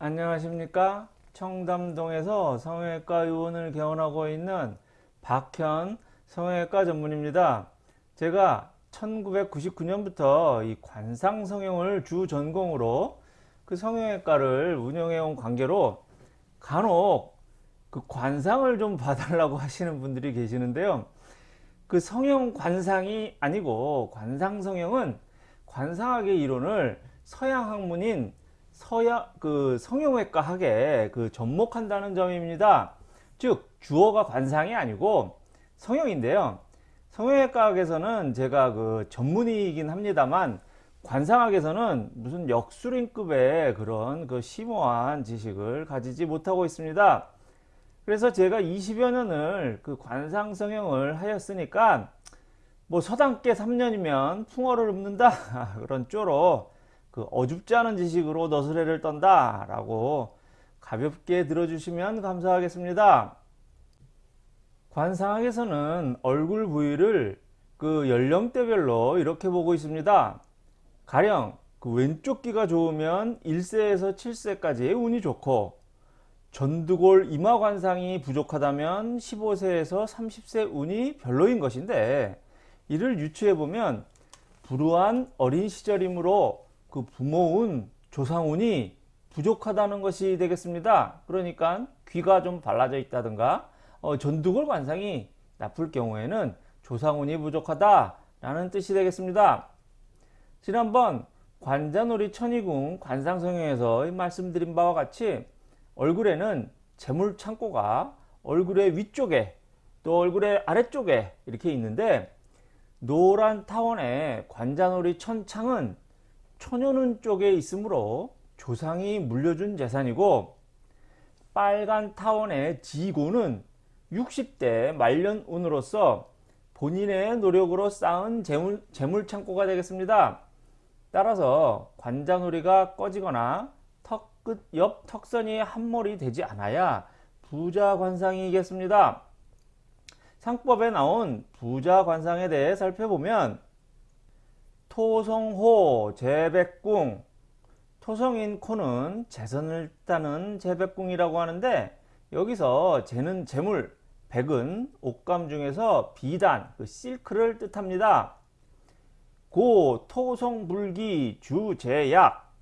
안녕하십니까? 청담동에서 성형외과 의원을 개원하고 있는 박현 성형외과 전문입니다. 제가 1999년부터 이 관상 성형을 주 전공으로 그 성형외과를 운영해 온 관계로 간혹 그 관상을 좀 봐달라고 하시는 분들이 계시는데요. 그 성형 관상이 아니고 관상 성형은 관상학의 이론을 서양 학문인 서양 그 성형외과 학에 그 접목한다는 점입니다. 즉 주어가 관상이 아니고 성형인데요. 성형외과학에서는 제가 그 전문의이긴 합니다만 관상학에서는 무슨 역술인급의 그런 그 심오한 지식을 가지지 못하고 있습니다. 그래서 제가 20여 년을 그 관상 성형을 하였으니까 뭐 서당께 3년이면 풍어를 읊는다 그런 쪼로 그 어줍지 않은 지식으로 너스레를 떤다 라고 가볍게 들어주시면 감사하겠습니다. 관상학에서는 얼굴 부위를 그 연령대별로 이렇게 보고 있습니다. 가령 그 왼쪽 귀가 좋으면 1세에서 7세까지의 운이 좋고 전두골 이마 관상이 부족하다면 15세에서 30세 운이 별로인 것인데 이를 유추해 보면 불우한 어린 시절이므로 그 부모운 조상운이 부족하다는 것이 되겠습니다. 그러니까 귀가 좀 발라져 있다든가 어, 전두골 관상이 나쁠 경우에는 조상운이 부족하다 라는 뜻이 되겠습니다. 지난번 관자놀이 천이궁 관상성형에서 말씀드린 바와 같이 얼굴에는 재물 창고가 얼굴의 위쪽에 또 얼굴의 아래쪽에 이렇게 있는데 노란 타원의 관자놀이 천창은 초년운 쪽에 있으므로 조상이 물려준 재산이고 빨간 타원의 지고는 60대 말년운으로서 본인의 노력으로 쌓은 재물, 재물 창고가 되겠습니다. 따라서 관자놀이가 꺼지거나 턱끝 옆 턱선이 한몰이 되지 않아야 부자 관상이겠습니다. 상법에 나온 부자 관상에 대해 살펴보면 토성호 재백궁. 토성인 코는 재선을 따는 재백궁이라고 하는데 여기서 재는 재물 백은 옷감 중에서 비단 그 실크를 뜻합니다. 고 토성 불기 주 재약.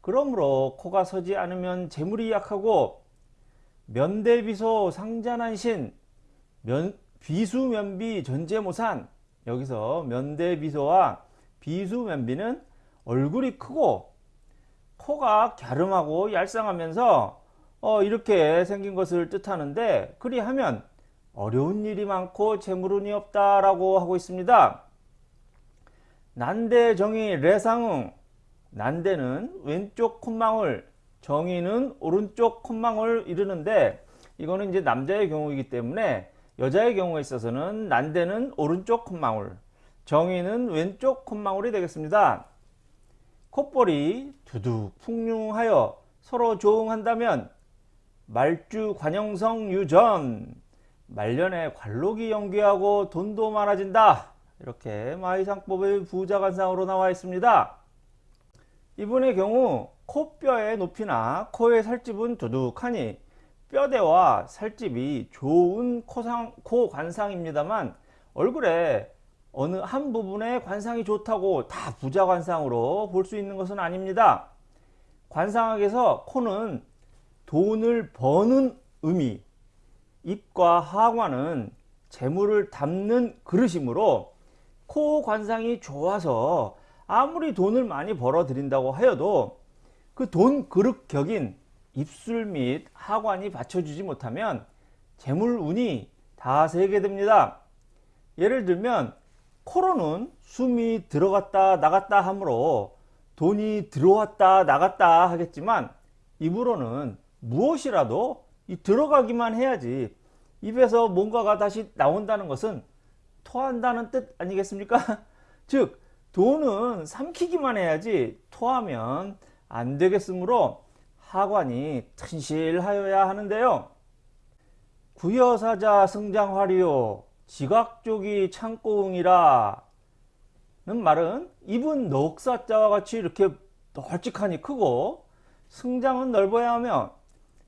그러므로 코가 서지 않으면 재물이 약하고 면대비소 상잔한신 면, 비수면비 전제모산. 여기서 면대비소와 비수면비는 얼굴이 크고 코가 갸름하고 얄쌍하면서 어 이렇게 생긴 것을 뜻하는데 그리하면 어려운 일이 많고 재물운이 없다라고 하고 있습니다. 난대 정의 레상응 난대는 왼쪽 콧망울 정의는 오른쪽 콧망울 이르는데 이거는 이제 남자의 경우이기 때문에 여자의 경우에 있어서는 난대는 오른쪽 콧망울 정의는 왼쪽 콧망울이 되겠습니다. 콧볼이 두둑 풍류하여 서로 조응한다면 말주 관영성 유전 말년에 관록이 연기하고 돈도 많아진다 이렇게 마이상법의 부자관상으로 나와 있습니다. 이분의 경우 코뼈의 높이나 코의 살집은 두둑하니 뼈대와 살집이 좋은 코상, 코 관상입니다만 얼굴에 어느 한 부분의 관상이 좋다고 다 부자 관상으로 볼 수 있는 것은 아닙니다. 관상학에서 코는 돈을 버는 의미, 입과 하관은 재물을 담는 그릇이므로 코 관상이 좋아서 아무리 돈을 많이 벌어 들인다고 하여도 그 돈 그릇 격인 입술 및 하관이 받쳐주지 못하면 재물운이 다 세게 됩니다. 예를 들면 코로는 숨이 들어갔다 나갔다 하므로 돈이 들어왔다 나갔다 하겠지만 입으로는 무엇이라도 들어가기만 해야지 입에서 뭔가가 다시 나온다는 것은 토한다는 뜻 아니겠습니까? 즉 돈은 삼키기만 해야지 토하면 안 되겠으므로 하관이 튼실하여야 하는데요. 구여사자 성장화리요 지각족이 창고응이라 는 말은 입은 넉사자와 같이 이렇게 널찍하니 크고 승장은 넓어야 하며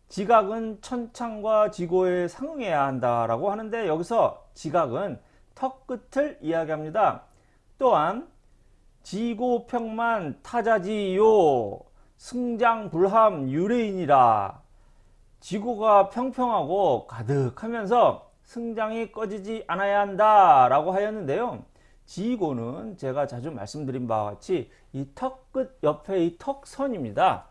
지각은 천창과 지고에 상응해야 한다라고 하는데 여기서 지각은 턱 끝을 이야기합니다. 또한 지고평만 타자지요 승장불함 유래인이라 지고가 평평하고 가득하면서 승장이 꺼지지 않아야 한다 라고 하였는데요. 지고는 제가 자주 말씀드린 바와 같이 이 턱 끝 옆에 이 턱선입니다.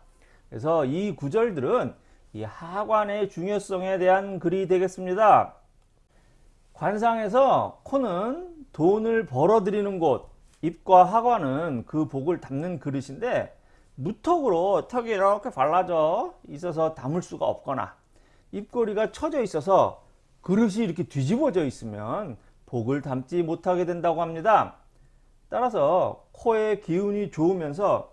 그래서 이 구절들은 이 하관의 중요성에 대한 글이 되겠습니다. 관상에서 코는 돈을 벌어들이는 곳, 입과 하관은 그 복을 담는 그릇인데 무턱으로 턱이 이렇게 발라져 있어서 담을 수가 없거나 입꼬리가 처져 있어서 그릇이 이렇게 뒤집어져 있으면 복을 담지 못하게 된다고 합니다. 따라서 코의 기운이 좋으면서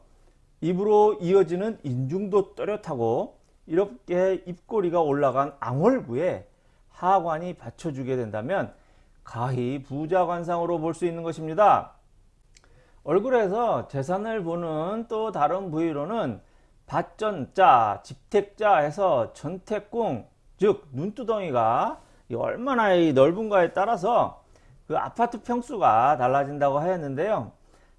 입으로 이어지는 인중도 또렷하고 이렇게 입꼬리가 올라간 앙월구에 하관이 받쳐주게 된다면 가히 부자관상으로 볼 수 있는 것입니다. 얼굴에서 재산을 보는 또 다른 부위로는 밭전자, 집택자 해서 전택궁, 즉 눈두덩이가 얼마나 넓은가에 따라서 그 아파트 평수가 달라진다고 하였는데요.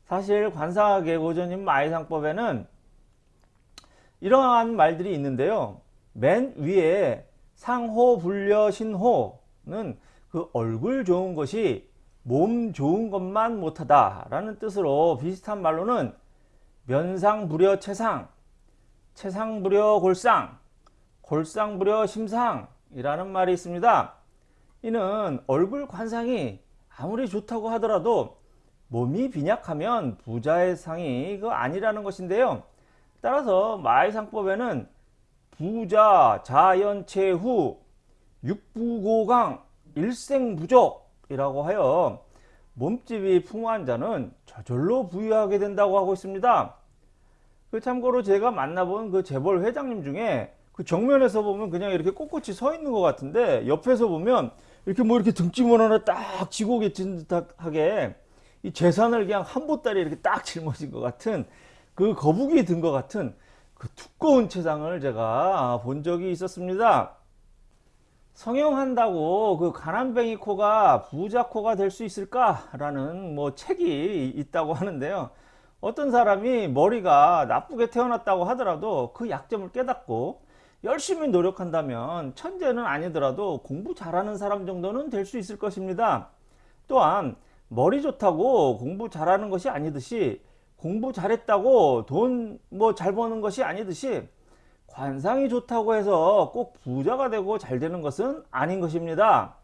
사실 관상학의 고전인 마이상법에는 이러한 말들이 있는데요. 맨 위에 상호 불려 신호는 그 얼굴 좋은 것이 몸 좋은 것만 못하다 라는 뜻으로 비슷한 말로는 면상부려 채상, 채상부려 골상, 골상부려 심상 이라는 말이 있습니다. 이는 얼굴 관상이 아무리 좋다고 하더라도 몸이 빈약하면 부자의 상이 그 아니라는 것인데요. 따라서 마의상법에는 부자, 자연체후, 육부고강, 일생부족이라고 하여 몸집이 풍부한 자는 저절로 부유하게 된다고 하고 있습니다. 그 참고로 제가 만나본 그 재벌 회장님 중에 그 정면에서 보면 그냥 이렇게 꼿꼿이 서 있는 것 같은데 옆에서 보면 이렇게 뭐 이렇게 등짐을 하나 딱 지고 계신 듯하게 이 재산을 그냥 한 보따리 이렇게 딱 짊어진 것 같은 그 거북이 든 것 같은 그 두꺼운 채상을 제가 본 적이 있었습니다. 성형한다고 그 가난뱅이 코가 부자 코가 될 수 있을까라는 뭐 책이 있다고 하는데요. 어떤 사람이 머리가 나쁘게 태어났다고 하더라도 그 약점을 깨닫고 열심히 노력한다면 천재는 아니더라도 공부 잘하는 사람 정도는 될 수 있을 것입니다. 또한 머리 좋다고 공부 잘하는 것이 아니듯이 공부 잘했다고 돈 뭐 잘 버는 것이 아니듯이 관상이 좋다고 해서 꼭 부자가 되고 잘 되는 것은 아닌 것입니다.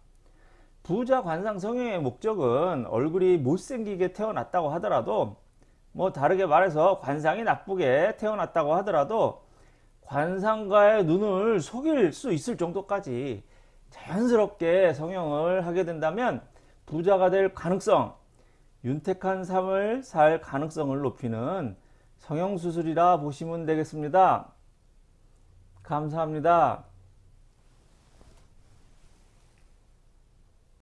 부자 관상 성형의 목적은 얼굴이 못생기게 태어났다고 하더라도 뭐 다르게 말해서 관상이 나쁘게 태어났다고 하더라도 관상가의 눈을 속일 수 있을 정도까지 자연스럽게 성형을 하게 된다면 부자가 될 가능성, 윤택한 삶을 살 가능성을 높이는 성형수술이라 보시면 되겠습니다. 감사합니다.